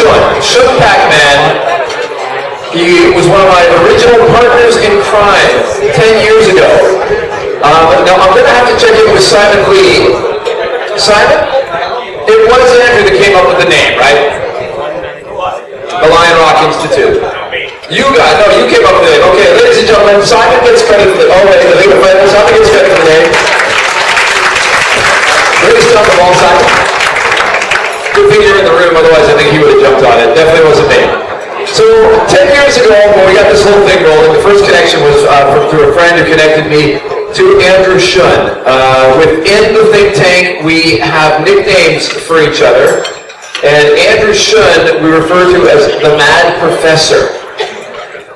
Shuen. Shuen Pak-man. He was one of my original partners in crime 10 years ago. Um, now, I'm going to have to check in with Simon Lee. Simon? It was Andrew that came up with the name, right? The Lion Rock Institute. You guys, no, you came up with the name. Okay, ladies and gentlemen, Simon gets credit for the, oh wait, the legal friend, Simon gets credit for the name. The wrong Simon. Good thing room, otherwise I think he would have jumped on it. Definitely wasn't me. So, 10 years ago, when we got this whole thing rolling, the first connection was uh, from, through a friend who connected me to Andrew Shuen. Uh, within the think tank, we have nicknames for each other. And Andrew Shuen, we refer to as the Mad Professor.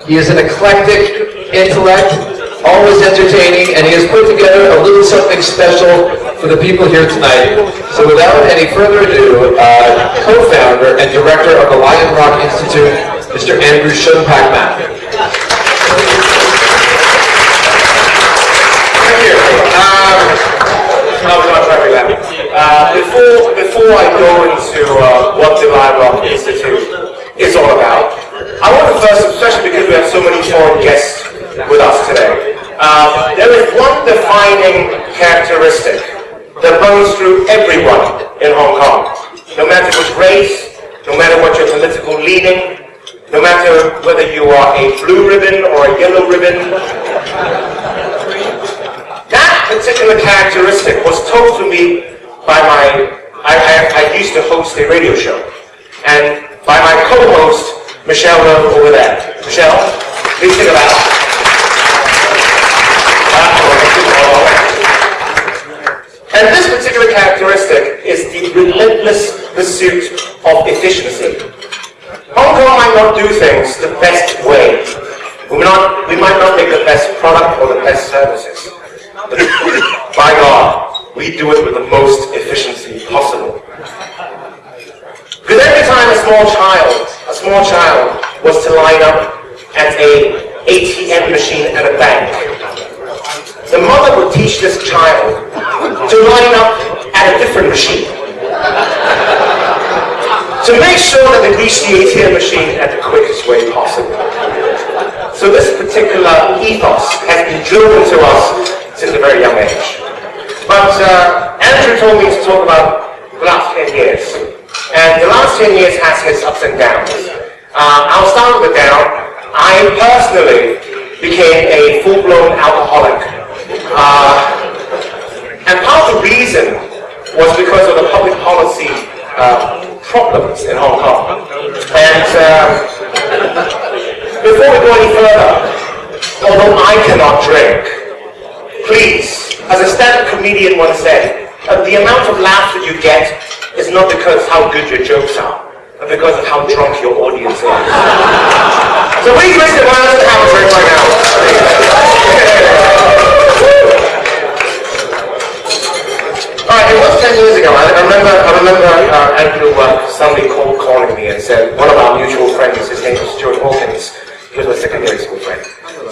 He is an eclectic intellect, always entertaining, and he has put together a little something special for the people here tonight. So without any further ado, uh, co-founder and director of the Lion Rock Institute, Mr. Andrew Shuen Pak-man. Thank you. Um. Uh, before, before I go into uh, what the Lion Rock Institute is all about, I want to first, especially because we have so many foreign guests with us today, uh, there is one defining characteristic that runs through everyone in Hong Kong. No matter which race, no matter what your political leaning, no matter whether you are a blue ribbon or a yellow ribbon. That particular characteristic was told to me by my, I, I, I used to host a radio show, and by my co-host, Michelle over there. Michelle, please take it out. And this particular characteristic is the relentless pursuit of efficiency. Hong Kong might not do things the best way. We might not, we might not make the best product or the best services. But by God, we do it with the most efficiency possible. Because every time a small child, a small child was to line up at a ATM machine at a bank, the mother would teach this child to line up at a different machine to make sure that they reach the ATM machine at the quickest way possible. So this particular ethos has been drilled into us since a very young age. But uh, Andrew told me to talk about the last 10 years. And the last 10 years has its ups and downs. Uh, I'll start with the down. I personally became a full-blown alcoholic. Uh, and part of the reason was because of the public policy uh, problems in Hong Kong. And uh, before we go any further, although I cannot drink, please, as a stand-up comedian once said, uh, the amount of laughter you get is not because how good your jokes are, but because of how drunk your audience is. so please hands and have a drink right now. Years ago. I remember, I remember uh, Andrew uh, suddenly called, calling me and said, one of our mutual friends, his name was Stuart Hawkins, he was my secondary school friend,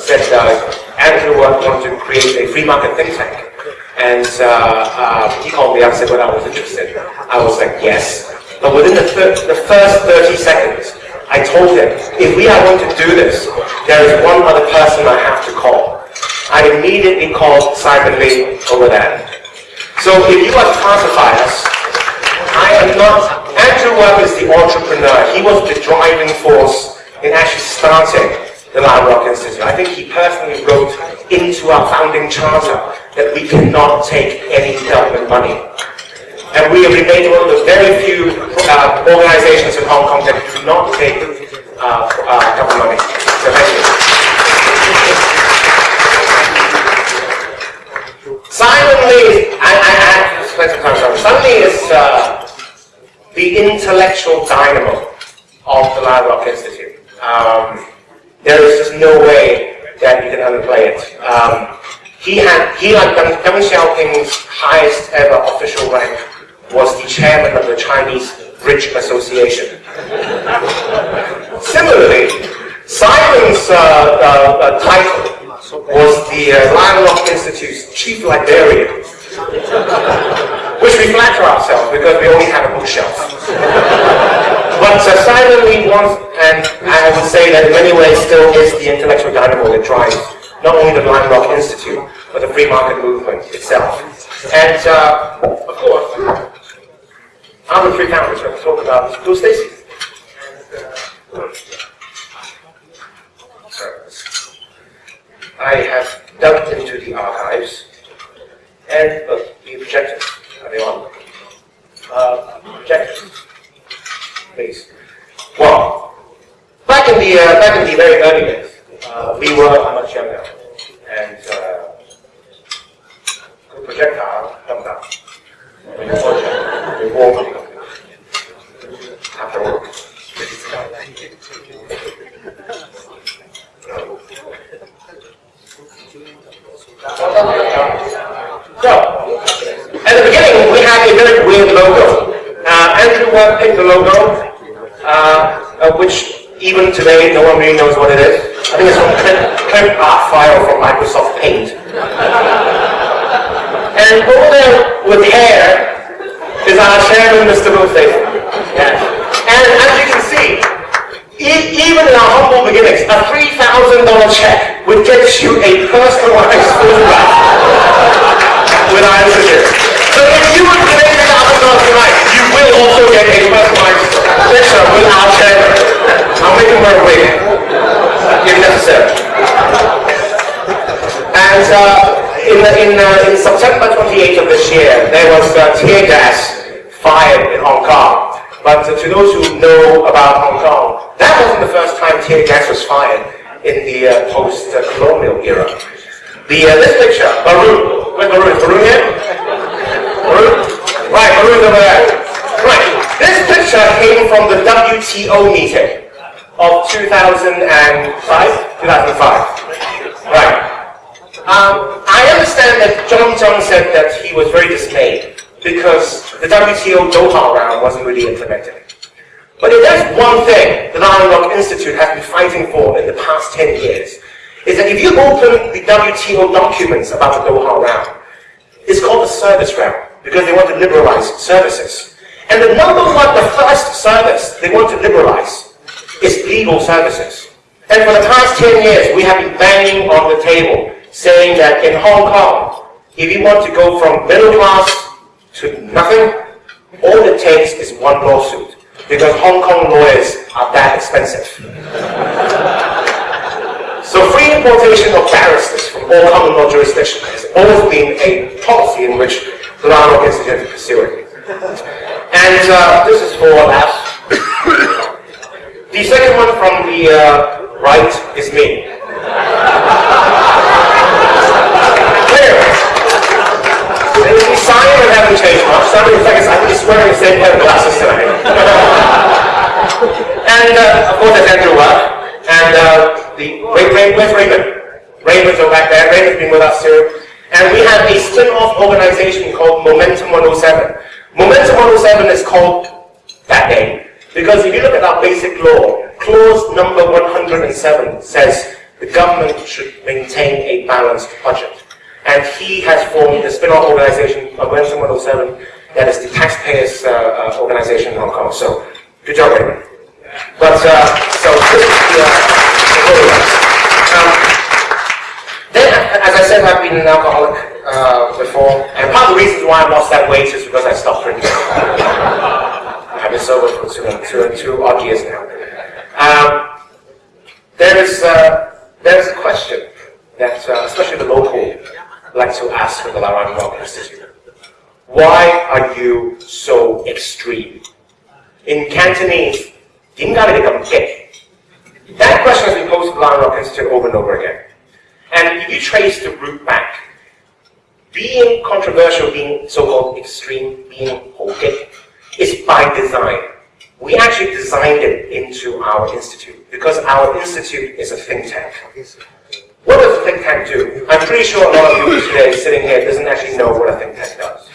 said uh, Andrew uh, wanted to create a free market think tank. And uh, uh, he called me up and said, well, I was interested. I was like, yes. But within the, the first 30 seconds, I told him, if we are going to do this, there is one other person I have to call. I immediately called Simon Lee over there. So if you are us, I am not, Andrew Work is the entrepreneur. He was the driving force in actually starting the Lion Rock Institute. I think he personally wrote into our founding charter that we cannot take any government money. And we have remained one of the very few uh, organizations in Hong Kong that do not take uh, uh, government money. So thank you. Simon Lee, I, I, I is uh, the intellectual dynamo of the Lion Rock Institute. Um, there is just no way that you can underplay it. Um, he had, he like Deng Xiaoping's highest ever official rank was the chairman of the Chinese Bridge Association. Similarly, Simon's uh, uh, uh title was the uh, Lion Rock Institute's chief librarian, which we flatter ourselves because we only have a bookshelf. But uh, Simon Lee wants, and I would say that in many ways still is the intellectual dynamo that drives not only the Lion Rock Institute, but the free market movement itself. And uh, of course, I'm the three founders. I'm talk about Bill Stacey. I have dug into the archives and uh, the projectors. Are they on? Uh, projectors. Please. Well, back in the uh, back in the very early days, uh, we were much younger, and uh, the projectile come down. When you watch it, you walk after work. So, at the beginning, we had a very weird logo. Uh, Andrew Work picked the logo, uh, uh, which even today no one really knows what it is. I think it's from clip, art file from Microsoft Paint. and over there with hair is our chairman, Mr. Booth Yes. And as you can see, even in our humble beginnings, a $3,000 check would get you a personalized photograph with our institute. So if you would pay the thousand dollars tonight, you will also get a personalized picture with our make him wear a wig, if necessary. And uh, in, in, uh, in September 28th of this year, there was uh, tear gas fired in Hong Kong. But to those who know about Hong Kong, the first time tear gas was fired in the uh, post-colonial era. The, uh, this picture, Baru, where's Baru? Is Baru here? Baru? Right, Baru's over there. Right, this picture came from the WTO meeting of 2005? 2005. Right. Um, I understand that John Tsang said that he was very dismayed because the WTO Doha round wasn't really implemented. But if there's one thing the Lion Rock Institute has been fighting for in the past 10 years, is that if you open the WTO documents about the Doha round, it's called the service round because they want to liberalize services. And the number one, the first service they want to liberalize is legal services. And for the past 10 years, we have been banging on the table saying that in Hong Kong, if you want to go from middle class to nothing, all it takes is one lawsuit because Hong Kong lawyers are that expensive. So free importation of barristers from all common law jurisdictions has always been a policy in which the Institute is pursuing. And uh, this is for laughs. the second one from the uh, right is me. Clear. The sign haven't changed much. Some of the seconds I'm just wearing the same pair of glasses tonight. And uh, of course, there's Andrew Work. And uh, the Ray, Ray, where's Raymond? Raymond's over back there. Raymond's been with us too. And we have a spin-off organization called Momentum 107. Momentum 107 is called that name because if you look at our basic law, clause number 107 says the government should maintain a balanced budget. And he has formed a spin-off organization, Momentum 107, that is the taxpayers uh, uh, organization in Hong Kong. So, good job, Raymond. But, uh, so this is the, uh, um, then, as I said, I've been an alcoholic uh, before, and part of the reasons why I lost that weight is because I stopped drinking. I've been sober for two, two, two odd years now. Um, there is uh, there is a question that uh, especially the local like to ask for the Lion Rock Institute. Why are you so extreme? In Cantonese, that question has been posed to the Rock Institute over and over again. And if you trace the root back, being controversial, being so-called extreme, being hoke, is by design. We actually designed it into our institute because our institute is a think tank. What does a think tank do? I'm pretty sure a lot of you today sitting here doesn't actually know what a think tank does.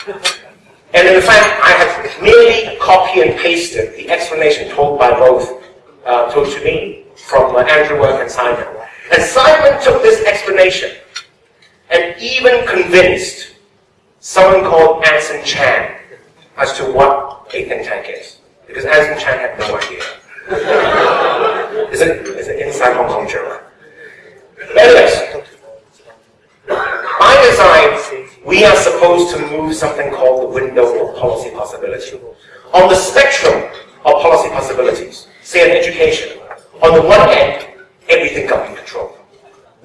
And in fact, I have merely copy and pasted the explanation told by both, uh, told to me, from uh, Andrew Work and Simon. And Simon took this explanation and even convinced someone called Anson Chan as to what a think tank is. because Anson Chan had no idea. it's, an, it's an inside Hong Kong joke. Anyways, by design, we are supposed to move something called the window of policy possibility. On the spectrum of policy possibilities, say in education, on the one hand, everything government control.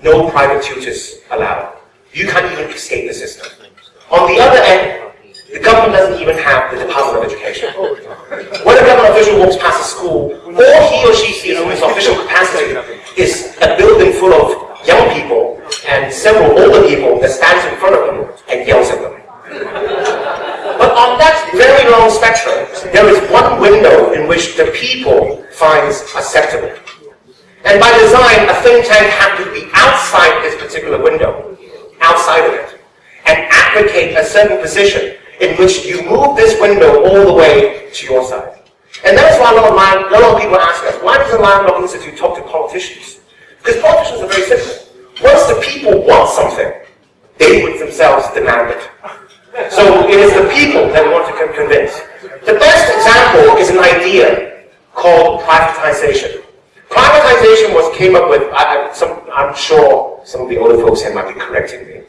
No private tutors allowed. You can't even escape the system. On the other end, the government doesn't even have the Department of Education. When a government official walks past a school, all he or she sees in his official capacity is a building full of young people and several older people that stands in front of them and yells at them. But on that very long spectrum, there is one window in which the people finds acceptable. And by design, a think tank has to be outside this particular window, outside of it and advocate a certain position in which you move this window all the way to your side. And that's why a lot of, a lot of people ask us, why does the Lion Institute talk to politicians? Because politicians are very simple. Once the people want something, they would themselves demand it. So it is the people that want to convince. The best example is an idea called privatization. Privatization was came up with, I, some, I'm sure some of the older folks here might be correcting me.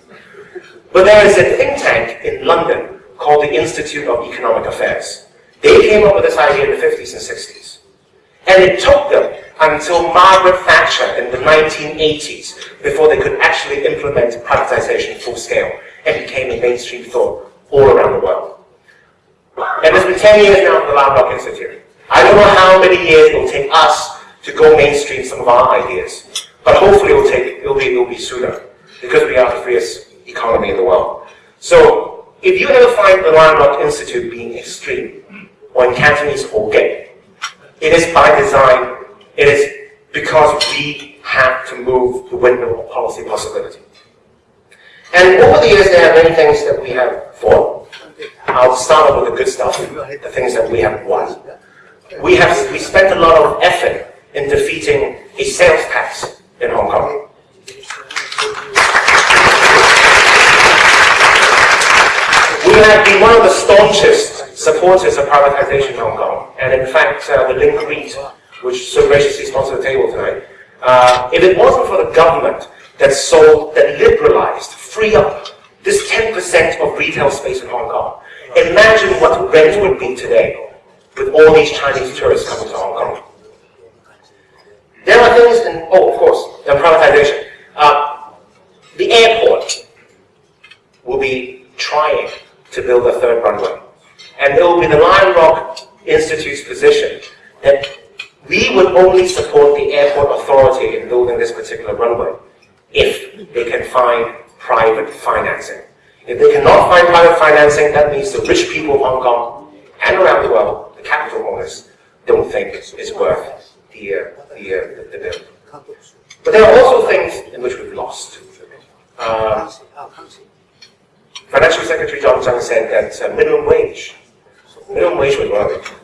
But there is a think tank in London called the Institute of Economic Affairs. They came up with this idea in the 50s and 60s. And it took them until Margaret Thatcher in the 1980s before they could actually implement privatization full scale and became a mainstream thought all around the world. And it's been 10 years now for the Rock Institute. I don't know how many years it will take us to go mainstream some of our ideas, but hopefully it will take, it'll be, it'll be sooner because we are the freest economy in the world. So if you ever find the Rock Institute being extreme, or in Cantonese or gay, it is by design, it is because we have to move the window of policy possibility. And over the years, there are many things that we have fought. I'll start off with the good stuff, the things that we have won. We have we spent a lot of effort in defeating a sales tax in Hong Kong. We have been one of the staunchest supporters of privatization in Hong Kong. And in fact, uh, the Link REIT, which so graciously sponsored the table tonight, uh, if it wasn't for the government that sold, that liberalized, free up this 10% of retail space in Hong Kong, imagine what rent would be today with all these Chinese tourists coming to Hong Kong. There are things, in, oh, of course, the privatization. Uh, the airport will be trying to build a third runway. And it will be the Lion Rock Institute's position that we would only support the airport authority in building this particular runway if they can find private financing. If they cannot find private financing, that means the rich people of Hong Kong and around the world, the capital owners, don't think it's worth the, uh, the, uh, the, bill. But there are also things in which we've lost. Uh, Financial Secretary John Tsang said that uh, minimum wage, minimum wage was one.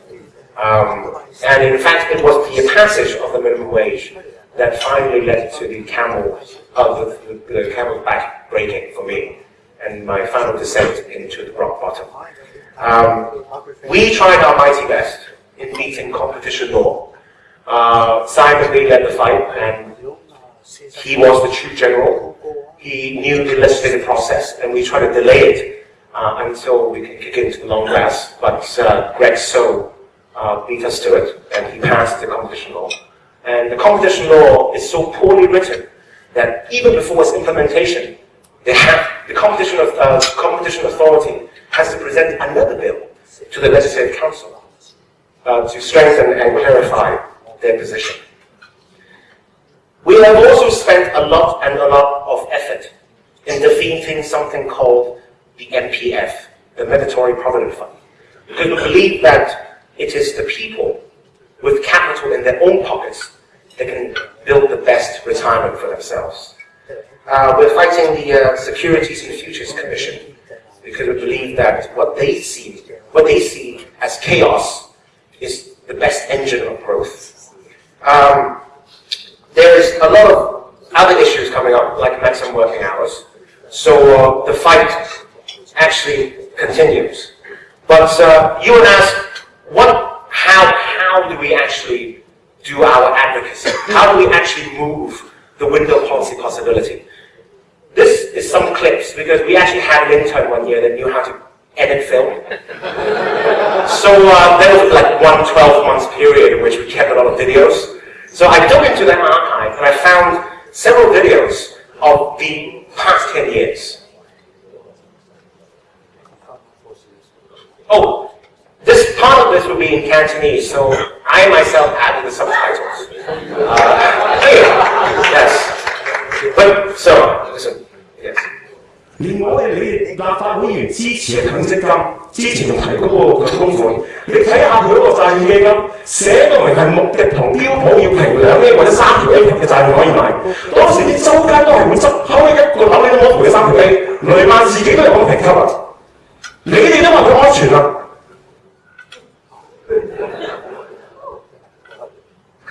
Um, and in fact, it was the passage of the minimum wage that finally led to the camel, uh, the, the, the camel's back breaking for me, and my final descent into the rock bottom. Um, we tried our mighty best in meeting competition law. Uh, Simon Lee led the fight, and he was the chief general. He knew the legislative process, and we tried to delay it uh, until we could kick into the long grass. But uh, Greg So uh, beat us to it, and he passed the competition law. And the competition law is so poorly written that even before its implementation, have, the competition, of, uh, competition authority has to present another bill to the Legislative Council uh, to strengthen and clarify their position. We have also spent a lot and a lot of effort in defeating something called the MPF, the Mandatory Provident Fund, because we believe that it is the people with capital in their own pockets that can build the best retirement for themselves. Uh, we're fighting the uh, Securities and Futures Commission because we believe that what they see, what they see as chaos, is the best engine of growth. Um, there's a lot of other issues coming up, like maximum working hours. So uh, the fight actually continues. But uh, ask, what how, how do we actually do our advocacy? How do we actually move the window policy possibility? This is some clips because we actually had an intern one year that knew how to edit film. so uh, there was like one 12 month period in which we kept a lot of videos. So I dug into that archive and I found several videos of the past 10 years. Oh, this part of this will be in Cantonese, so I myself added the subtitles. Uh, yes. But, so, listen, yes. 连我哋你立法会员支持嘅强积金，之前仲提嗰个强供款，你睇下佢嗰个债券基金写到明系目的同标普要平两 A 或者三条 A 平嘅债券可以买，当时啲周街都系会执，后尾一个楼你都冇赔嘅三条 A，雷曼自己都有咁评级啊！你哋都话佢安全啦。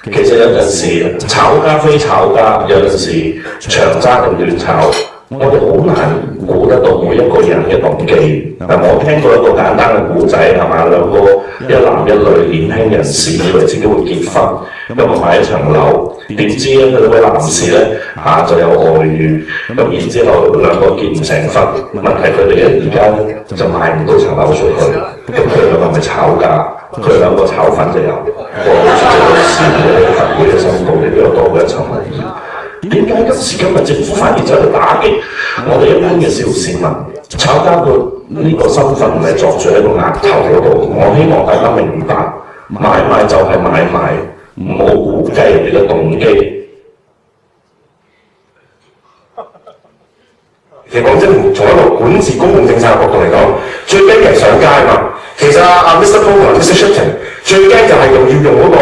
其實有陣時炒家非炒家，有陣時長揸定短炒。我哋好難估得到每一個人嘅動機。嗱，我聽過一個簡單嘅故仔係嘛，兩個一男一女年輕人士以為自己會結婚，咁啊買一層樓，點知咧佢位男士咧嚇就有外遇，咁然之後兩個結唔成婚，問題佢哋咧而家咧就賣唔到層樓出去，咁佢兩個咪炒價， 佢兩個炒粉就有個主席律師嘅行會嘅申報，亦都有多過一層樓。點解今時今日政府反而走去打擊我哋一般嘅小市民？炒家個呢個身份唔係作住喺個額頭嗰度，我希望大家明白，買賣就係買賣，唔好估計人哋嘅動機。其實講真，從一個管治公共政策嘅角度嚟講，最驚嘅係上街嘛。 其實阿阿 Mr. Paul 同 Mr. Shipton 最驚就係用要用嗰個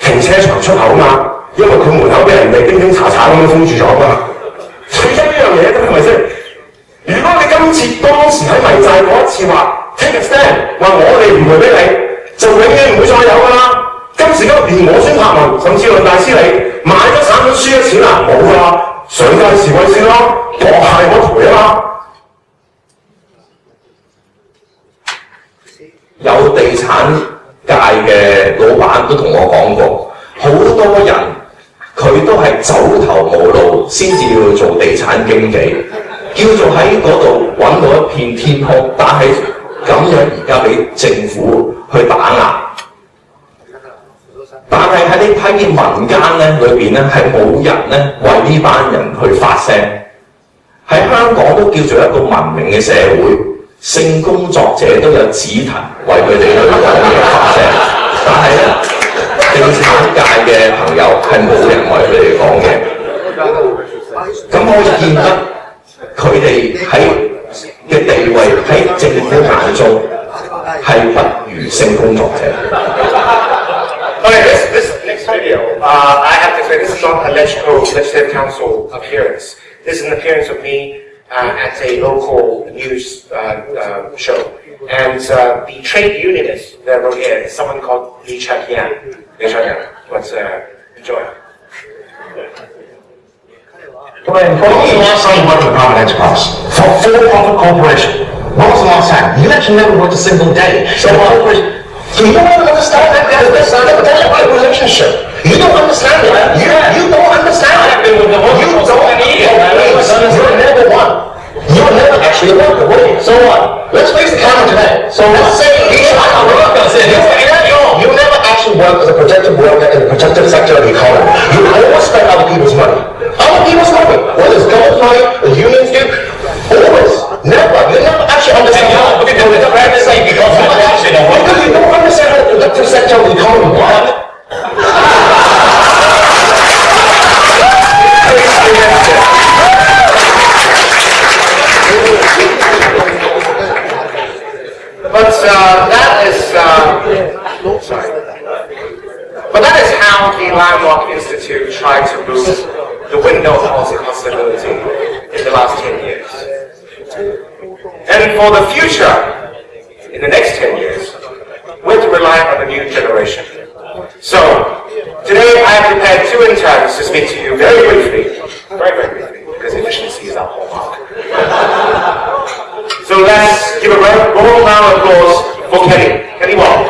停車場出口嘛。因為佢門口俾人哋叮叮查查咁樣封住咗嘛。最憎呢樣嘢咁係咪先？如果你今次當時喺迷債嗰一次話 take a stand，話我哋唔賠俾你，就永遠唔會再有㗎啦。今時今日連我孫柏文甚至論大師你買咗產品輸咗錢啦，冇㗎啦，上街示威先咯，我係我賠啊嘛。 有地產界嘅老闆都同我講過，好多人。佢都係走投無路先至要做地產經紀，叫做喺嗰度揾到一片天空，但係咁樣而家俾政府去打壓。但係喺你睇見民間咧裏邊咧係冇人咧為呢班人去發聲。喺香港都叫做一個文明嘅社會， 性工作者都有指騰為佢哋去講嘢發聲，但係咧。地產界嘅朋友係冇人為佢哋講嘅，咁可以見得佢哋喺嘅地位喺政府眼中係不如性工作者。Okay, this, this next video, uh, I have to say this is not a legislative council appearance. This is an appearance of me uh, at a local news uh, uh, show. And uh, the trade unionist that wrote here is someone called Lee Cheuk-yan. Lee Cheuk-yan, let's uh, enjoy. When was the last time you worked a private enterprise? For for-profit corporation? When was the last time? You actually never worked a single day. So corporation, so you don't understand that there's, there's a right relationship. You don't understand it. You, you don't understand it. You don't. You're never one. You're never actually worker, will you? So what? Let's face the camera today. So let's say you you never actually work as a protected worker in the protective sector of the economy. You always spend other people's money. Other people's money. Whether it's government money, the unions do, always. Never. You never actually understand how because you don't understand how the productive sector of the economy works. But uh, that is, uh. But that is how the Landmark Institute tried to move the window of possibility in the last 10 years. And for the future, in the next 10 years, we have to rely on the new generation. So, today I have prepared two interns to speak to you very briefly, very, very briefly, because efficiency is our hallmark. So let's give a round round of applause for Kenny. Kenny Wong.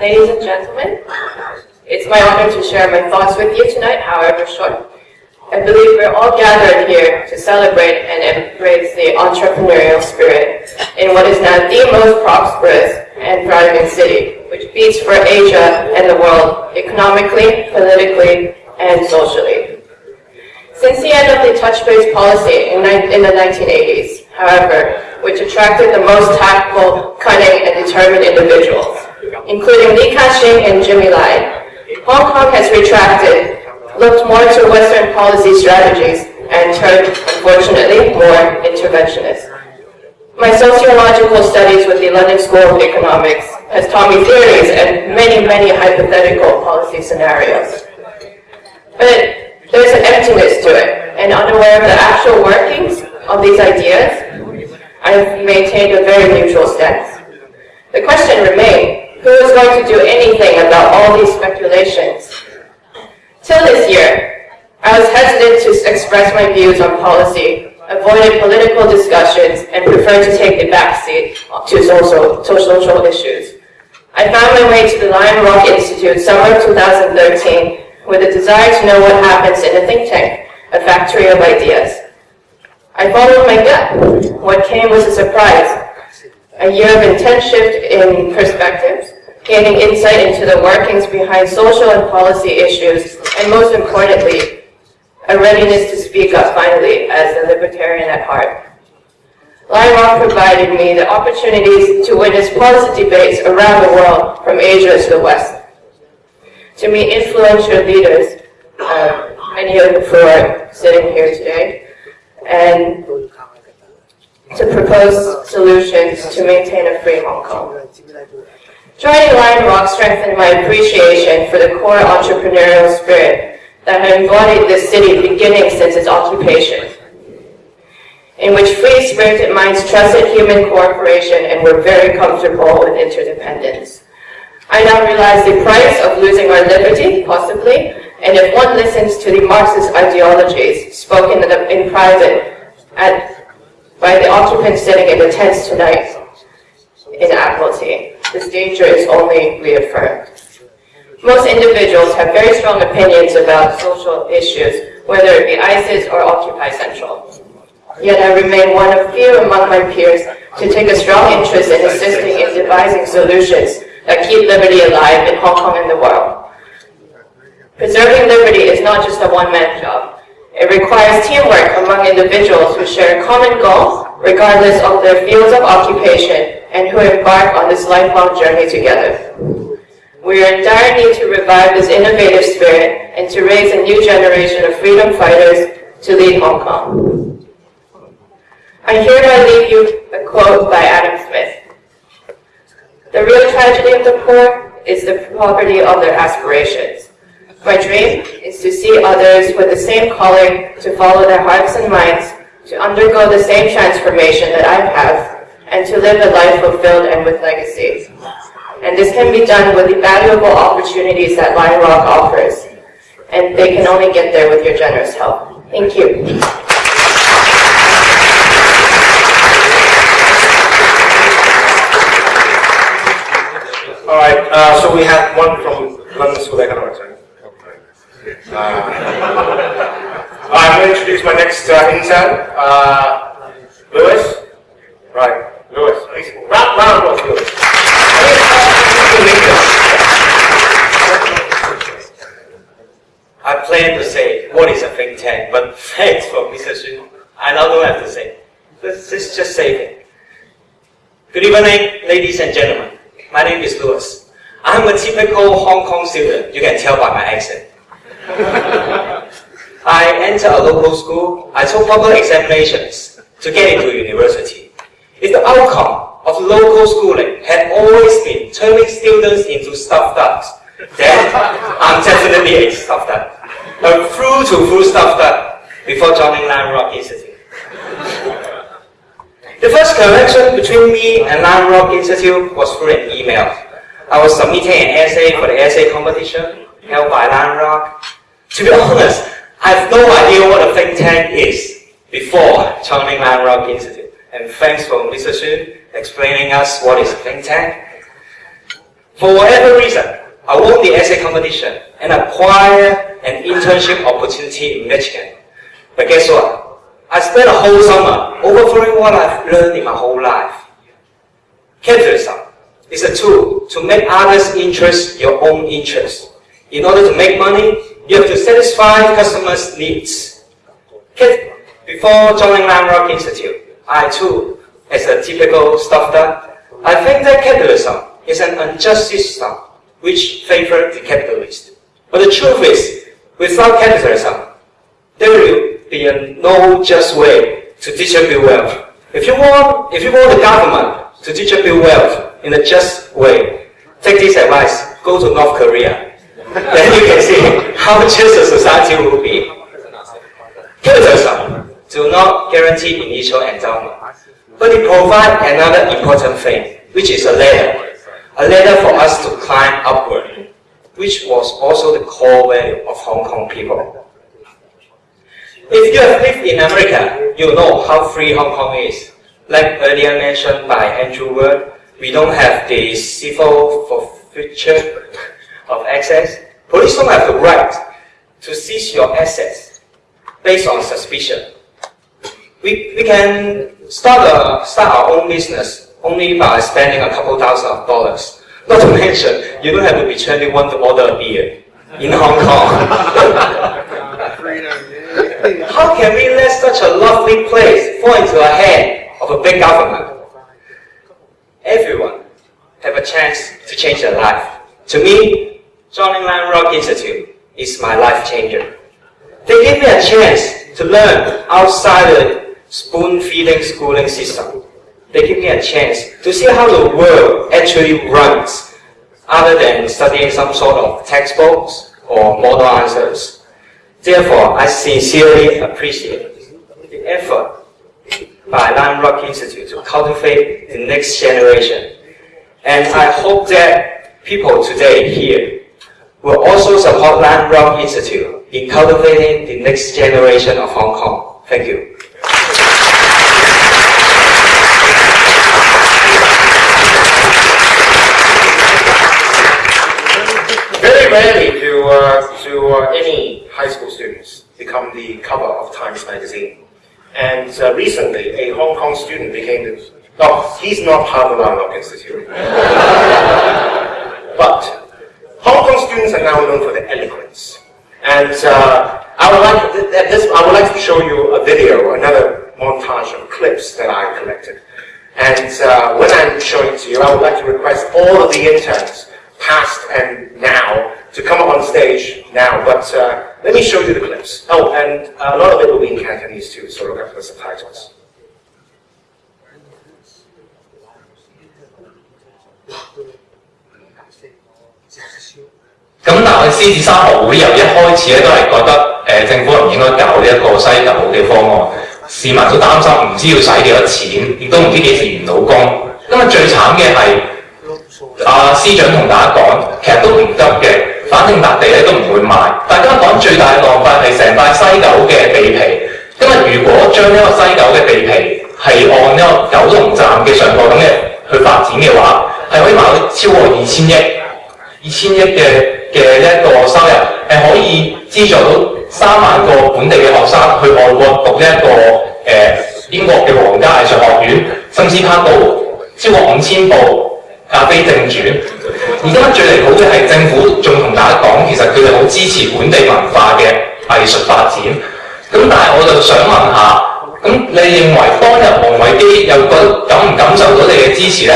ladies and gentlemen. It's my honor to share my thoughts with you tonight, however short. I believe we're all gathered here to celebrate and embrace the entrepreneurial spirit in what is now the most prosperous and thriving city, which beats for Asia and the world economically, politically, and socially. Since the end of the touch-based policy in, in the 1980s, however, which attracted the most tactful, cunning, and determined individuals, including Li Ka-shing and Jimmy Lai, Hong Kong has retracted looked more to Western policy strategies and turned, unfortunately, more interventionist. My sociological studies with the London School of Economics has taught me theories and many, many hypothetical policy scenarios. But there's an emptiness to it, and unaware of the actual workings of these ideas, I've maintained a very neutral stance. The question remains, who is going to do anything about all these speculations Till this year, I was hesitant to express my views on policy, avoided political discussions, and preferred to take the backseat to social, to social issues. I found my way to the Lion Rock Institute summer 2013 with a desire to know what happens in a think tank, a factory of ideas. I followed my gut. What came was a surprise. A year of intense shift in perspectives, gaining insight into the workings behind social and policy issues, and most importantly, a readiness to speak up finally as a libertarian at heart. Lion Rock provided me the opportunities to witness policy debates around the world, from Asia to the West, to meet influential leaders, uh, many of who are sitting here today, and to propose solutions to maintain a free Hong Kong. Joining Lion Rock strengthened my appreciation for the core entrepreneurial spirit that had embodied this city beginning since its occupation, in which free-spirited minds trusted human cooperation and were very comfortable with interdependence. I now realize the price of losing our liberty, possibly, and if one listens to the Marxist ideologies spoken in private at, by the occupants sitting in the tents tonight in Admiralty, this danger is only reaffirmed. Most individuals have very strong opinions about social issues, whether it be ISIS or Occupy Central. Yet I remain one of few among my peers to take a strong interest in assisting in devising solutions that keep liberty alive in Hong Kong and the world. Preserving liberty is not just a one-man job. It requires teamwork among individuals who share a common goal, regardless of their fields of occupation and who embark on this lifelong journey together. We are in dire need to revive this innovative spirit and to raise a new generation of freedom fighters to lead Hong Kong. I hereby leave you a quote by Adam Smith. The real tragedy of the poor is the poverty of their aspirations. My dream is to see others with the same calling to follow their hearts and minds, to undergo the same transformation that I have, and to live a life fulfilled and with legacy. And this can be done with the valuable opportunities that Lion Rock offers. And they can only get there with your generous help. Thank you. All right, uh, so we have one from London School of Economics? Uh, I'm going to introduce my next uh, intern, uh, Lewis. Right. Lewis. Round, round of applause, Lewis. I plan to say what is a think tank, but thanks for Mr. Xun. I don't have to say. Let's, let's just say it. Good evening, ladies and gentlemen. My name is Lewis. I'm a typical Hong Kong student. You can tell by my accent. I entered a local school. I took public examinations to get into university. If the outcome of local schooling had always been turning students into stuffed ducks, then I'm definitely a stuffed duck. A through to through stuffed duck before joining Lion Rock Institute. The first connection between me and Lion Rock Institute was through an email. I was submitting an essay for the essay competition held by Lion Rock. To be honest, I have no idea what a think tank is before joining Lion Rock Institute and thanks for Mr. Xu explaining us what is a think tank. For whatever reason, I won the essay competition and acquired an internship opportunity in Michigan. But guess what? I spent a whole summer overthrowing what I've learned in my whole life. Capitalism is a tool to make others' interests your own interests. In order to make money, you have to satisfy customers' needs. Before joining Rock Institute, I too, as a typical stuff that I think that capitalism is an unjust system which favors the capitalist. But the truth is, without capitalism, there will be a no just way to distribute wealth. If you want, if you want the government to distribute wealth in a just way, take this advice, go to North Korea. then you can see how just a society will be. Capitalism do not guarantee initial endowment, but it provides another important thing, which is a ladder. A ladder for us to climb upward, which was also the core value of Hong Kong people. If you have lived in America, you know how free Hong Kong is. Like earlier mentioned by Andrew we don't have the civil forfeiture of access. Police don't have the right to seize your assets based on suspicion. We, we can start, a, start our own business only by spending a couple thousand of dollars. Not to mention, you don't have to be 21 to order a beer in Hong Kong. How can we let such a lovely place fall into the hand of a big government? Everyone have a chance to change their life. To me, joining Lion Rock Institute is my life changer. They give me a chance to learn outside the spoon-feeding schooling system. They give me a chance to see how the world actually runs, other than studying some sort of textbooks or model answers. Therefore, I sincerely appreciate the effort by Lion Rock Institute to cultivate the next generation. And I hope that people today here will also support Lion Rock Institute in cultivating the next generation of Hong Kong. Thank you. Very rarely do, uh, do uh, any high school students become the cover of Times Magazine. And uh, recently, a Hong Kong student became the... He's not Lion Rock Institute. but Hong Kong students are now known for their eloquence. And uh, I, would like, this, I would like to show you a video, another montage of clips that I collected. And uh, when I'm showing to you, I would like to request all of the interns, past and now, to come up on stage now. But uh, let me show you the clips. Oh, and a lot of it will be in Cantonese too, so look out for the subtitles.咁但係獅子山學會由一開始咧都係覺得誒、呃、政府唔應該搞呢一個西九嘅方案，市民都擔心唔知要使幾多錢，亦都唔知幾時完到工。因為最慘嘅係阿司長同大家講，其實都唔得嘅，反正笪地咧都唔會賣。大家講最大嘅浪費係成塊西九嘅地皮，因為如果將呢個西九嘅地皮係按呢個九龍站嘅上蓋咁嘅去發展嘅話，係可以賣到超過二千億，二千億嘅。嘅一個收入係可以資助到 三萬個本地嘅學生去外國讀呢一個誒、呃、英國嘅皇家藝術學院，甚至拍到超過五千部《咖啡正傳》。而家最離譜嘅係政府仲同大家講，其實佢哋好支持本地文化嘅藝術發展。咁但係我就想問下，咁你認為當日王維基又覺感唔感受到你嘅支持呢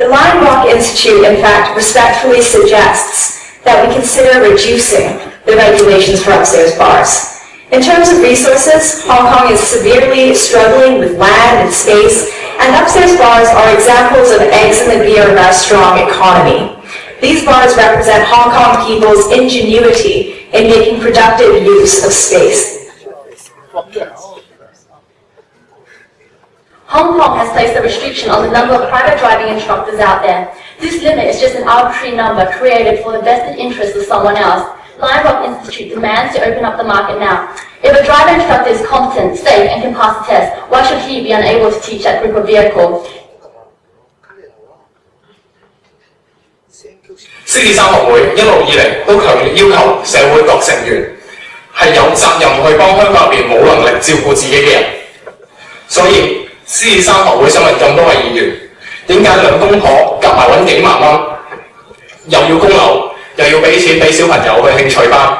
？The Lion Rock Institute, in fact, respectfully suggests that we consider reducing the regulations for upstairs bars. In terms of resources, Hong Kong is severely struggling with land and space, and upstairs bars are examples of eggs in the beer of strong economy. These bars represent Hong Kong people's ingenuity in making productive use of space. Hong Kong has placed a restriction on the number of private driving instructors out there. This limit is just an arbitrary number created for the vested interest of someone else. Lion Rock Institute demands to open up the market now. If a driver instructor is competent, safe, and can pass the test, why should he be unable to teach that group of vehicle? 獅子山學會想問咁多位議員，點解兩公婆夾埋揾幾萬蚊，又要供樓，又要俾錢俾小朋友去興趣班，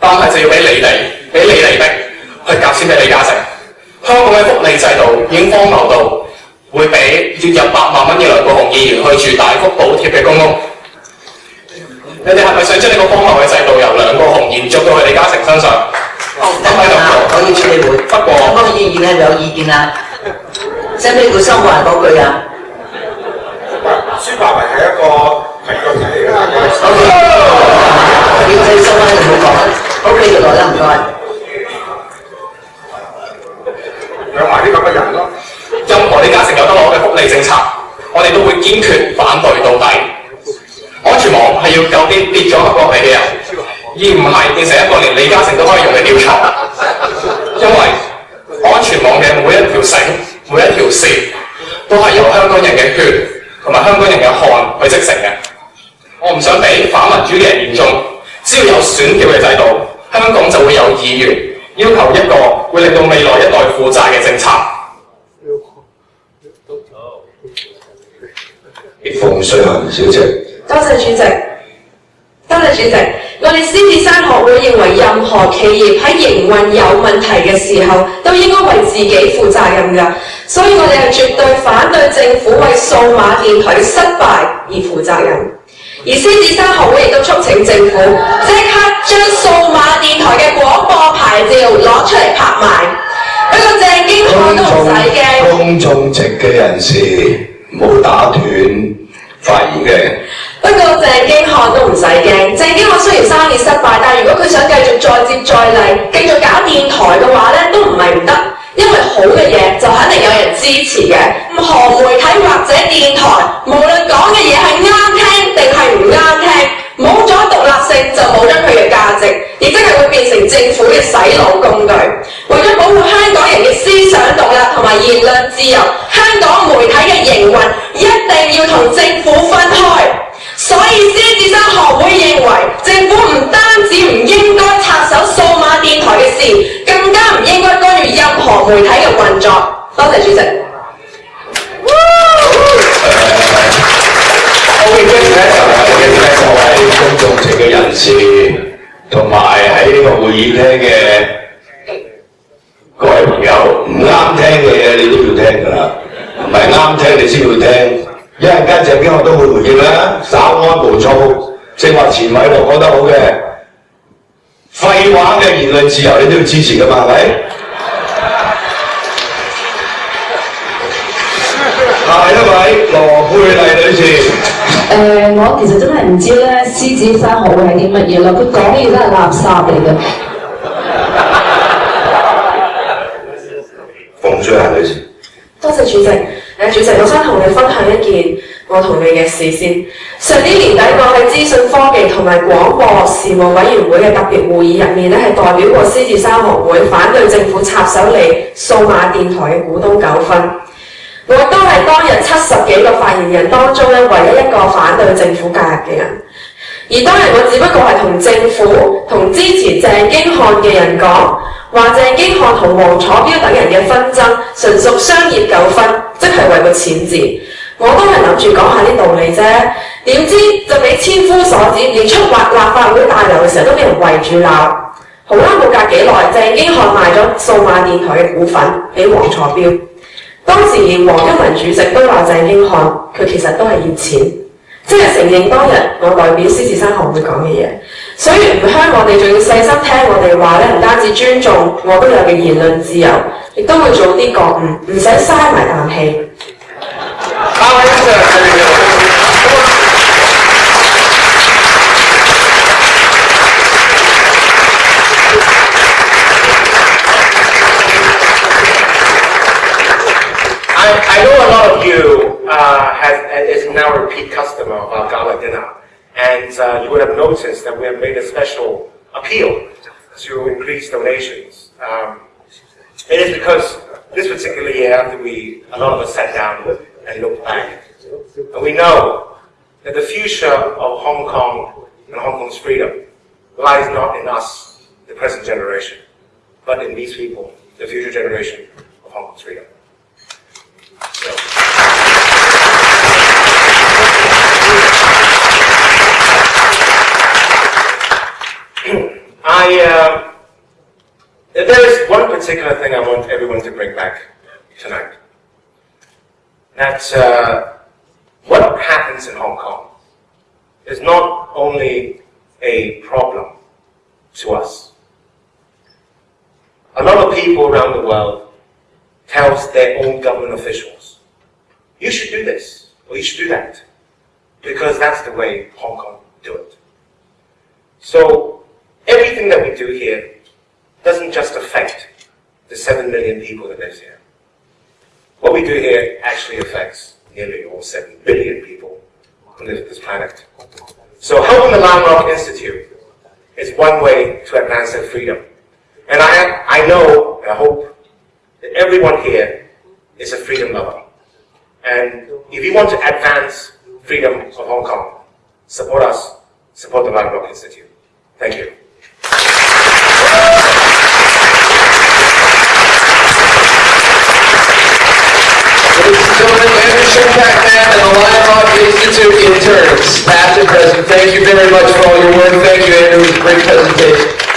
但係就要俾你哋，俾你哋逼去夾錢俾李嘉誠？香港嘅福利制度已經荒謬到會俾月入百萬蚊嘅梁國雄議員去住大幅補貼嘅公屋。你哋係咪想將呢個荒謬嘅制度由梁國雄延續到去李嘉誠身上？咁喺度我要處理會。不過嗰個議員係咪有意見啊？ 使唔使佢收埋嗰句啊孫白雲係一個評論嚟嘅。 ？O K，要你收翻，你唔好講。O K，就來啦，唔該。養埋啲咁嘅人咯。任何李嘉誠有得攞嘅福利政策，我哋都會堅決反對到底。安全網係要救啲跌咗落嚟嘅人，而唔係變成一個連李嘉誠都可以用嘅吊床。因為安 全網嘅每一條繩、每一條線，都係由香港人嘅血同埋香港人嘅汗去織成嘅。我唔想俾反民主嘅人言中，只要有選票嘅制度，香港就會有議員要求一個會令到未來一代負債嘅政策。馮瑞文小姐，多謝主席，多謝主席。 我哋獅子山學會認為，任何企業喺營運有問題嘅時候，都應該為自己負責任㗎。所以我哋係絕對反對政府為數碼電台嘅失敗而負責任。而獅子山學會亦都促請政府即刻將數碼電台嘅廣播牌照攞出嚟拍賣，一個鄭經翰都唔使驚。公眾席嘅人士唔好打斷發言嘅。 不過鄭經翰都唔使驚，鄭經翰雖然生意失敗，但係如果佢想繼續再接再厲，繼續搞電台嘅話咧，都唔係唔得，因為好嘅嘢就肯定有人支持嘅。任何媒體或者電台，無論講嘅嘢係啱聽定係唔啱聽，冇咗獨立性就冇咗佢嘅價值，亦即係會變成政府嘅洗腦工具。為咗保護香港人嘅思想獨立同埋言論自由，香港媒體嘅營運一定要同政府分開。 所以獅子山學會認為，政府唔單止唔應該插手數碼電台嘅事，更加唔應該干預任何媒體嘅運作。多謝主席。我嘅 guest 咧就係我嘅 guest 各位公眾席嘅人士，同埋喺呢個會議廳嘅各位朋友，唔啱聽嘅嘢你都要聽㗎啦，唔係啱聽你先要聽。 一陣間鄭經翰都會回應啦，稍安毋躁。正話前位度講得好嘅，廢話嘅言論自由你都要支持㗎嘛，係咪？下一位羅佩麗女士。誒、我其實真係唔知咧，獅子山學會係啲乜嘢啦。佢講嘅嘢都係垃圾嚟嘅。馮瑞蘭女士。多謝主席。 誒，主席，我想同你分享一件我同你嘅事先。上年年底，我喺資訊科技同埋廣播事務委員會嘅特別會議入面咧，係代表過獅子山學會反對政府插手嚟數碼電台嘅股東糾紛。我都係當日七十幾個發言人當中咧，唯一一個反對政府介入嘅人。 而當日我只不過係同政府同支持鄭經翰嘅人講，話鄭經翰同黃楚標等人嘅紛爭純屬商業糾紛，即係為個錢字。我都係諗住講下啲道理啫，點知就俾千夫所指，連出劃立法會大樓嘅時候都俾人圍住鬧。好啦，冇隔幾耐，鄭經翰賣咗數碼電台嘅股份俾黃楚標。當時連黃毓民主席都話鄭經翰，佢其實都係要錢。 即系承认当日我代表狮子山学会讲嘅嘢，所以唔香我哋仲要细心听我哋话咧，唔单止尊重我都有嘅言论自由，亦都会做啲觉悟，唔使嘥埋啖气。I, I know a lot of you uh, has, is now a repeat customer Our gala dinner, and uh, you would have noticed that we have made a special appeal to increase donations. Um, it is because this particular year, after we, a lot of us sat down and looked back, and we know that the future of Hong Kong and Hong Kong's freedom lies not in us, the present generation, but in these people, the future generation of Hong Kong's freedom. I, uh, there is one particular thing I want everyone to bring back tonight. That uh, what happens in Hong Kong is not only a problem to us. A lot of people around the world tells their own government officials, you should do this, or you should do that, because that's the way Hong Kong do it. So everything that we do here doesn't just affect the 7 million people that live here. What we do here actually affects nearly all 7 billion people who live on this planet. So helping the Rock Institute is one way to advance their freedom. And I, I know, and I hope, that everyone here is a freedom lover. And if you want to advance freedom of Hong Kong, support us, support the Rock Institute. Thank you. And the Institute interns, past and present, thank you very much for all your work. Thank you, Andrew. It was a great presentation.